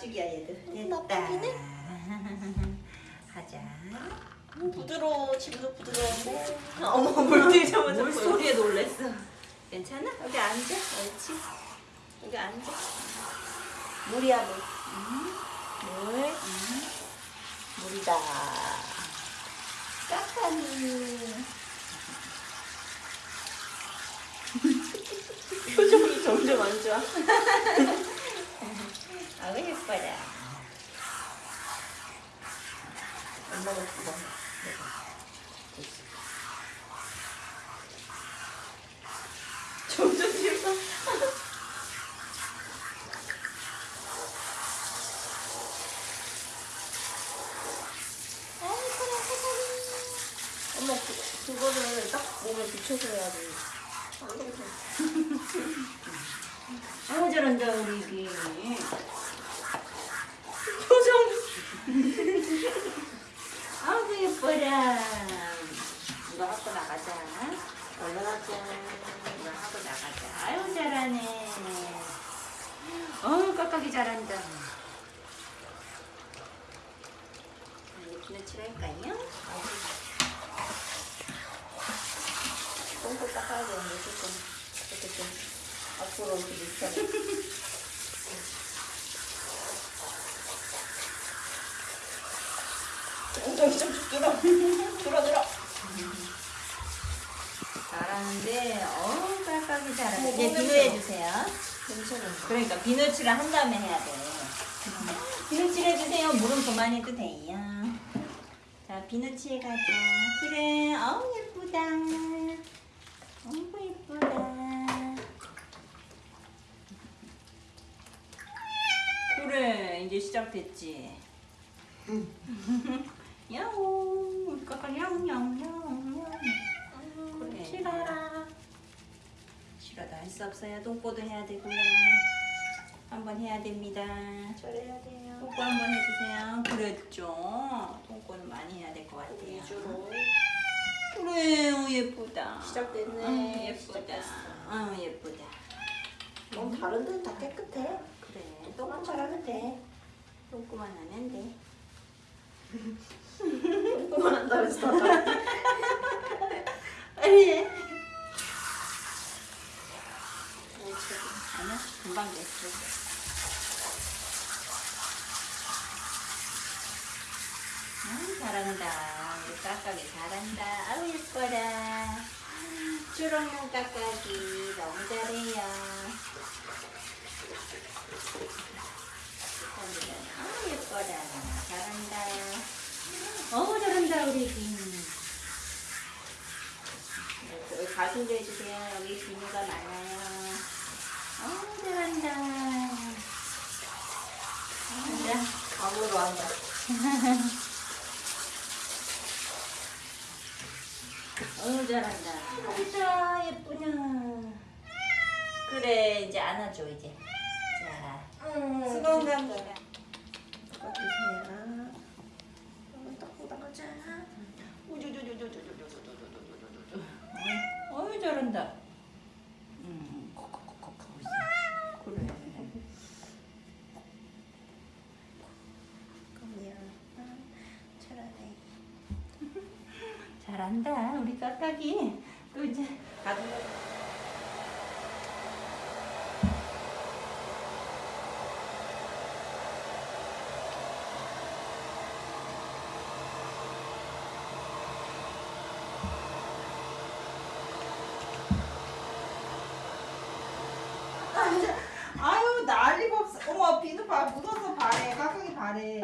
납죽이야 얘들. 됐다. 납죽이네? 가자. 부드러워 지금도 부드러운데 어머 물 들자마자 물 소리에 놀랬어. 괜찮아? 여기 앉아. 옳지. 여기 앉아. 물이야 물 물. 물이다 까까니. 표정이 점점 안 좋아 아우 예뻐라. 엄마가 죽어. 점점 싫어 엄마 그, 그거를 딱 몸에 붙여서 해야지 아우 저런다 우리 비. 표정 아우 예뻐라. 이거 하고 나가자. 하자 이거 하고 나가자. 아유 잘하네. 어우 깍깍이 잘한다. 예쁜 칠할까요? 똥꼬 닦아야 되는데 조금 이렇게 좀 앞으로 이렇게 밀쳐 엉덩이 좀 들어 들 어 들어 잘하는데 어우 깍깍이 잘하네. 어머, 이제 너무 비누 예뻐. 해주세요. 괜찮아 그러니까 비누칠을 한 다음에 해야 돼. 비누칠 해주세요. 물은 그만 해도 돼요. 자, 비누칠 가자. 그래, 어우 예쁘다. 어우 예쁘다. 그래, 이제 시작됐지. 야옹, 우리 까까 야옹야옹야옹. 그래. 싫어라 싫어도 할 수 없어요. 똥꼬도 해야 되고요. 한번 해야 됩니다. 잘해야 돼요 똥꼬 한번 해주세요. 그랬죠. 똥꼬는 많이 해야 될 것 같아요. 위주로 그래, 어, 예쁘다. 시작됐네. 응, 예쁘다. 시작됐어. 응, 예쁘다. 너무 다른 데는 다 깨끗해 그래, 똥만 잘하면 돼 똥꼬만 하면 돼. 똥꼬만 한다면서 다 잘해 아니. 아니야, 금방 됐어. 아, 잘한다. 우리 까까기 잘한다. 아우 예뻐라. 초록눈 까까기 너무 잘해요. 아우 예뻐라. 잘한다. 어우 잘한다 우리 빈. 여기 가슴도 해주세요. 여기 비누가 많아요. 어우 잘한다. 잘한다. 감으로 한다 어우 잘한다. 진짜 예쁘냐. 그래 이제 안아줘 이제. 자 수건 나가자 어우 잘한다. 음 콕콕콕콕 그래. 그럼요 잘하네 잘한다 우리 까까기. 또 이제 가슴. 아유 난리가 없어. 어머 비누 발 묻어서 발에 깍깍이 발에.